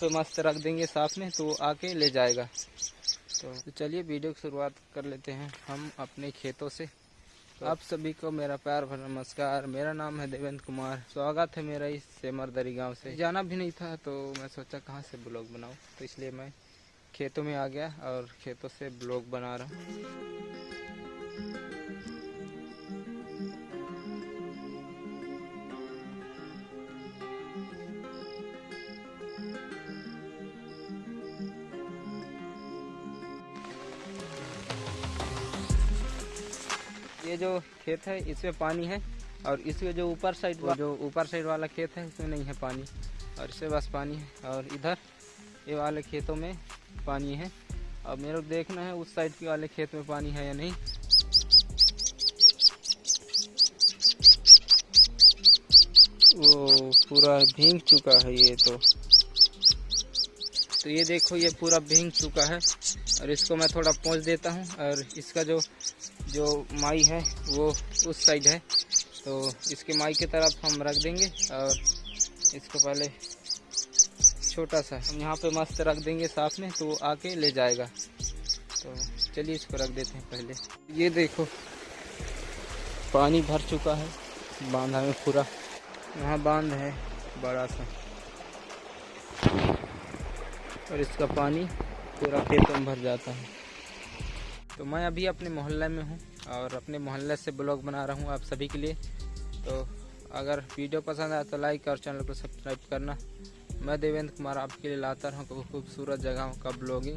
पे मस्त रख देंगे साथ में तो आके ले जाएगा। तो, तो चलिए वीडियो की शुरुआत कर लेते हैं हम अपने खेतों से। तो आप सभी को मेरा प्यार भरा नमस्कार। मेरा नाम है देवेंद्र कुमार। स्वागत है मेरा इस सेमरदरी गाँव से। जाना भी नहीं था तो मैं सोचा कहाँ से ब्लॉग बनाऊँ। तो इसलिए मैं खेतों में आ गया और खेतों से ब्लॉग बना रहा हूँ। ये जो खेत है, इसमें पानी है और इसमें जो ऊपर साइड जो ऊपर साइड वाला खेत है, इसमें नहीं है पानी और इससे बस पानी है और इधर ये वाले खेतों में पानी है। अब मेरे को देखना है उस साइड के वाले खेत में पानी है या नहीं। वो पूरा भींग चुका है ये तो। तो ये देखो, ये पूरा भींग चुका है। और इसको मैं थोड़ा पहुँच देता हूँ। और इसका जो जो माई है, वो उस साइड है। तो इसके माई की तरफ़ हम रख देंगे। और इसको पहले छोटा सा हम यहाँ पे मस्त रख देंगे साथ में तो वो आके ले जाएगा। तो चलिए इसको रख देते हैं पहले। ये देखो, पानी भर चुका है, बांधा में पूरा। यहाँ बाँध है, बड़ा सा। और इसका पानी पूरा खेतों में भर जाता है। तो मैं अभी अपने मोहल्ले में हूँ और अपने मोहल्ले से ब्लॉग बना रहा हूँ आप सभी के लिए। तो अगर वीडियो पसंद आए तो लाइक और चैनल को सब्सक्राइब करना। मैं देवेंद्र कुमार आपके लिए लाता रहूँ खूबसूरत जगहों का ब्लॉगिंग।